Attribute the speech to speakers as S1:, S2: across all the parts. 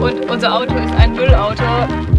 S1: Und unser Auto ist ein Müllauto.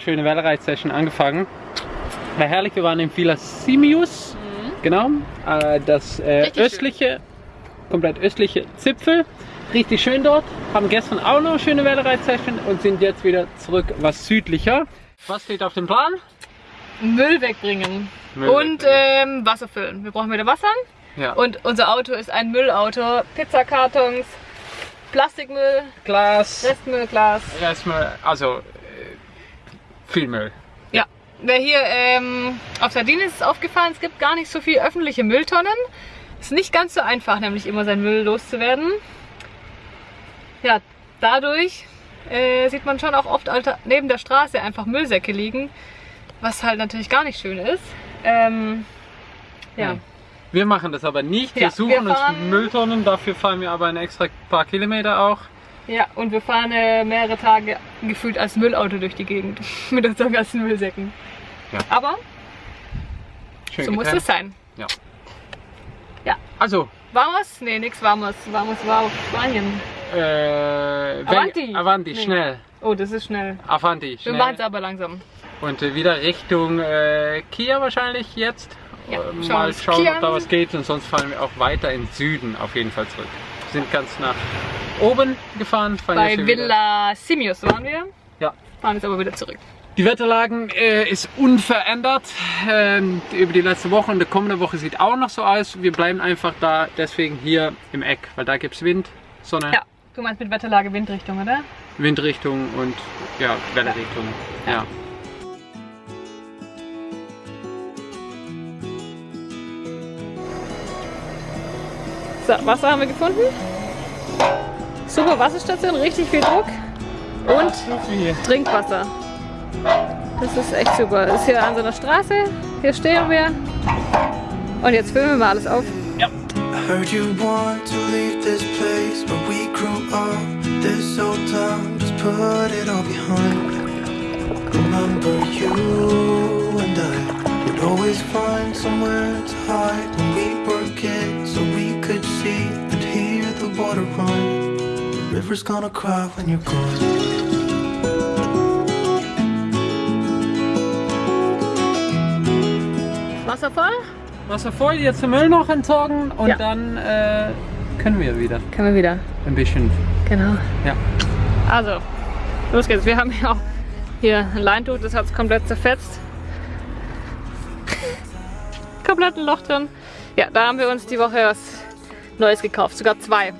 S2: Schönen Wellreitsession angefangen. War herrlich, wir waren in Villa Simius, genau, äh, das äh,
S1: Richtig schön.
S2: östliche, komplett östliche Zipfel. Richtig schön dort, haben gestern auch noch eine schöne Wellreitsession und sind jetzt wieder zurück, was südlicher. Was steht auf dem Plan?
S1: Müll wegbringen.
S2: Müll
S1: und
S2: wegbringen.
S1: ähm, Wasser füllen. Wir brauchen wieder Wasser.
S2: Ja.
S1: Und unser Auto ist ein Müllauto. Pizzakartons, Plastikmüll,
S2: Glas,
S1: Restmüll, Glas.
S2: erstmal, also viel Müll.
S1: Ja. Wer hier ähm, auf Sardinien ist es aufgefallen, es gibt gar nicht so viel öffentliche Mülltonnen. Ist nicht ganz so einfach, nämlich immer seinen Müll loszuwerden. Ja, dadurch äh, sieht man schon auch oft alter, neben der Straße einfach Müllsäcke liegen, was halt natürlich gar nicht schön ist. Ähm, ja.
S2: Nein. Wir machen das aber nicht. Wir
S1: Ja,
S2: suchen
S1: wir
S2: uns Mülltonnen, dafür fahren wir aber ein extra paar Kilometer auch.
S1: Ja, und wir fahren äh, mehrere Tage gefühlt als Müllauto durch die Gegend mit unseren ganzen Müllsäcken.
S2: Ja.
S1: Aber
S2: Schön
S1: so muss
S2: getrennt.
S1: es sein.
S2: Also,
S1: Warmes? Nee, nix Warmes. Warmes war auf Spanien.
S2: äh,
S1: Avanti.
S2: Avanti,
S1: Nee.
S2: schnell.
S1: Oh, das ist schnell.
S2: Avanti,
S1: Wir
S2: schnell.
S1: machen es aber langsam.
S2: Und äh, wieder Richtung äh, Kia wahrscheinlich jetzt.
S1: Ja,
S2: Äh,
S1: schauen wir
S2: mal schauen,
S1: Kia
S2: ob da was geht und sonst fahren wir auch weiter in Süden auf jeden Fall zurück. Sind ganz nach oben gefahren. fahren
S1: Bei Villa Simius waren wir.
S2: Ja.
S1: Fahren jetzt aber wieder zurück.
S2: Die Wetterlagen äh, ist unverändert ähm, über die letzte Woche und die kommende Woche sieht auch noch so aus. Wir bleiben einfach da deswegen hier im Eck, weil da gibt es Wind, Sonne,
S1: Ja. Du meinst mit Wetterlage Windrichtung, oder?
S2: Windrichtung und ja, Wellerichtung. Ja.
S1: So, Wasser haben wir gefunden. Super Wasserstation, richtig viel Druck. Und Trinkwasser. Das ist echt super. Das ist hier an so einer Straße. Hier stehen wir. Und jetzt füllen wir mal alles auf.
S3: I heard you want to leave this place where we grew up. This old town, just put it all behind. Remember you and I would always find somewhere to hide when we were kids, the water run. The river's gonna cry when you're gone.
S1: Wasser voll?
S2: Wasser voll, jetzt den Müll noch entsorgen und
S1: Ja.
S2: dann äh, können wir wieder
S1: Können wir wieder.
S2: ein bisschen.
S1: Genau.
S2: Ja.
S1: Also, los geht's. Wir haben ja auch Hier, ein Leintuch, das hat es komplett zerfetzt. komplett ein Loch drin. Ja, da haben wir uns die Woche was Neues gekauft, sogar zwei.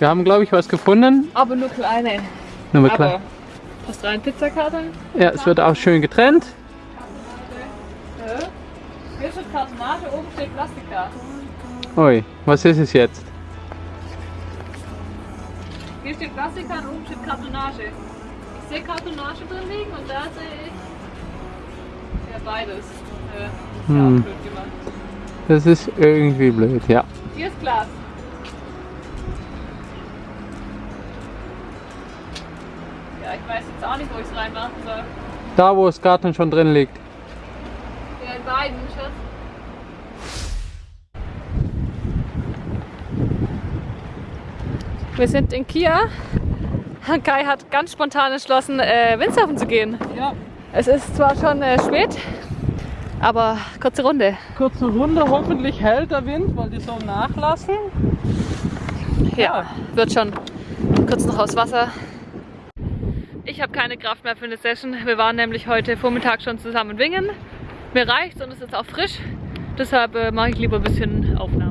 S2: Wir haben, glaube ich, was gefunden.
S1: Aber nur kleine.
S2: Nur
S1: Aber
S2: klar.
S1: passt rein, Pizzakarton.
S2: Ja, es wird auch schön getrennt.
S1: Hier steht Kartonage, oben steht Plastikkarton.
S2: Ui, was ist es jetzt?
S1: Hier steht Plastikkarton, oben steht Kartonage. Ich sehe Kartonage drin liegen und da sehe ich ja beides. Äh, ja,
S2: Hm.
S1: auch blöd gemacht.
S2: Das ist irgendwie blöd, ja.
S1: Hier ist Glas. Ich weiß jetzt auch nicht, wo ich es reinmachen soll.
S2: Da, wo das Garten schon drin liegt.
S1: Ja, in beiden, Schatz. Wir sind in Kia. Kai hat ganz spontan entschlossen, äh, Windsurfen zu gehen.
S2: Ja,
S1: Es ist zwar schon äh, spät, aber kurze Runde.
S2: kurze Runde. Hoffentlich hält der Wind, weil die so nachlassen.
S1: Ja, wird schon. Kurz noch aufs Wasser. Ich habe keine Kraft mehr für eine Session. Wir waren nämlich heute Vormittag schon zusammen wingen. Mir reicht's und es ist auch frisch. Deshalb äh, mache ich lieber ein bisschen Aufnahmen.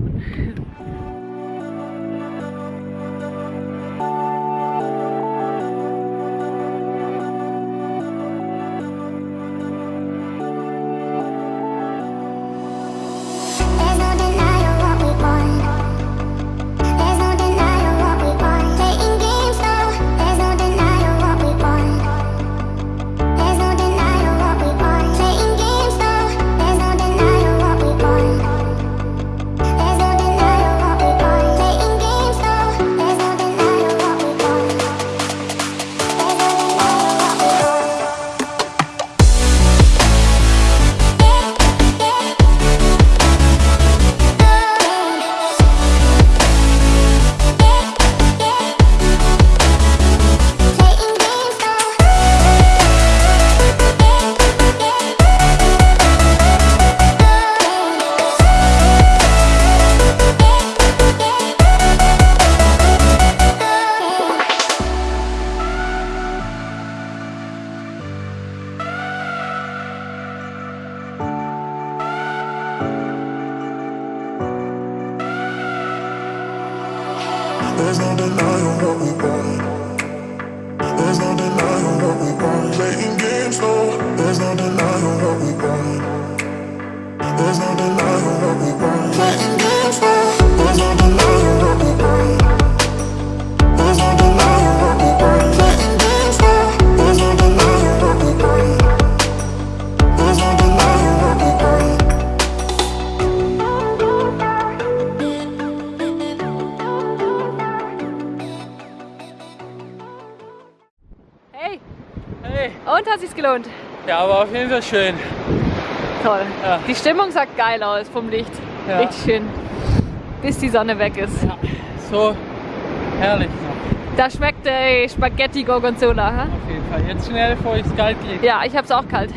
S4: There's no denying what we want. There's no denying what we want. Playing games, no. There's no denying what we want. There's no denying what we want. Playing games,
S1: gelohnt?
S2: ja, aber auf jeden Fall schön.
S1: Toll.
S2: Ja.
S1: Die Stimmung sah geil aus vom Licht.
S2: Ja.
S1: Richtig schön. Bis die Sonne weg ist.
S2: Ja, so herrlich noch.
S1: Da schmeckt der Spaghetti Gorgonzola. Ha?
S2: Auf jeden Fall. Jetzt schnell, bevor ich es kalt kriege.
S1: Ja, ich hab's auch kalt.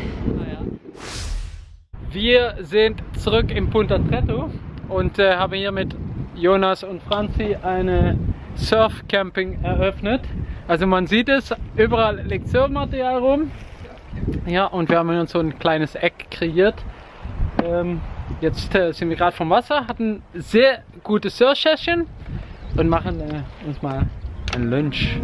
S2: Wir sind zurück im Punta Tretto und äh, haben hier mit Jonas und Franzi eine Surfcamping eröffnet. Also man sieht es, überall liegt Surfmaterial rum. Ja, und wir haben uns so ein kleines Eck kreiert. Ähm, jetzt äh, sind wir gerade vom Wasser, hatten sehr gute Surf-Session und machen äh, uns mal ein Lunch.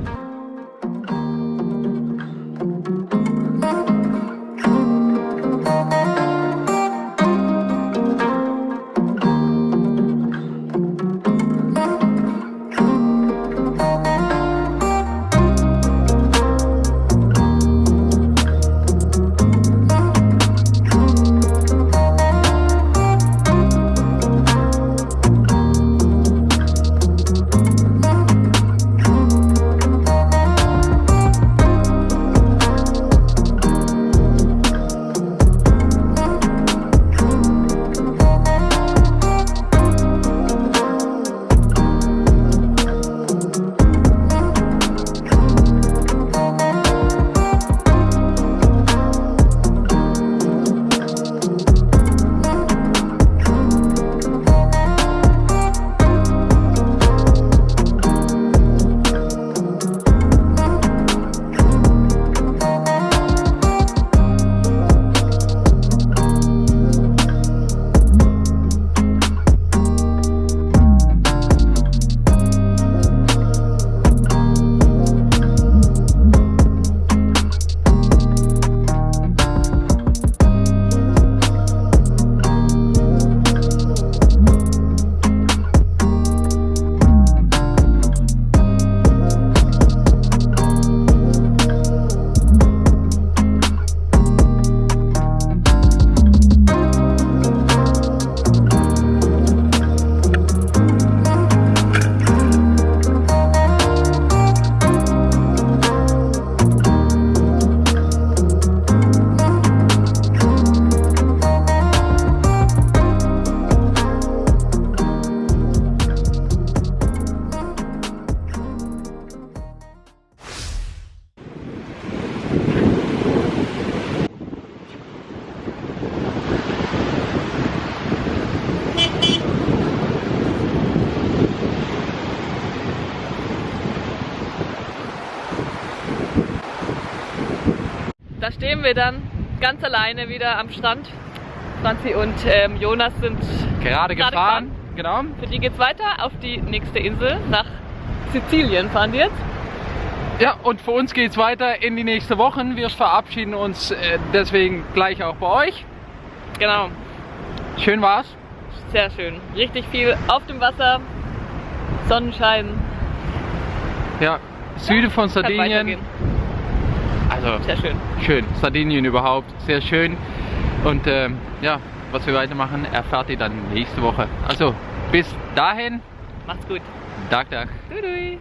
S1: Stehen wir dann ganz alleine wieder am Strand. Franzi und ähm, Jonas sind
S2: Gerade
S1: Gerade
S2: gefahren. Genau.
S1: Für die geht's weiter auf die nächste Insel nach Sizilien fahren die jetzt.
S2: Ja, und für uns geht's weiter in die nächste Woche. Wir verabschieden uns äh, deswegen gleich auch bei euch.
S1: Genau,
S2: Schön war's.
S1: sehr schön. Richtig viel auf dem Wasser, Sonnenschein.
S2: Ja, Süde von
S1: Kann
S2: Sardinien. Also
S1: Sehr schön.
S2: schön. Sardinien überhaupt. Sehr schön. Und ähm, ja, was wir weitermachen, erfahrt ihr dann nächste Woche. Also bis dahin.
S1: Macht's gut.
S2: Dag, dag.
S1: Dui, dui.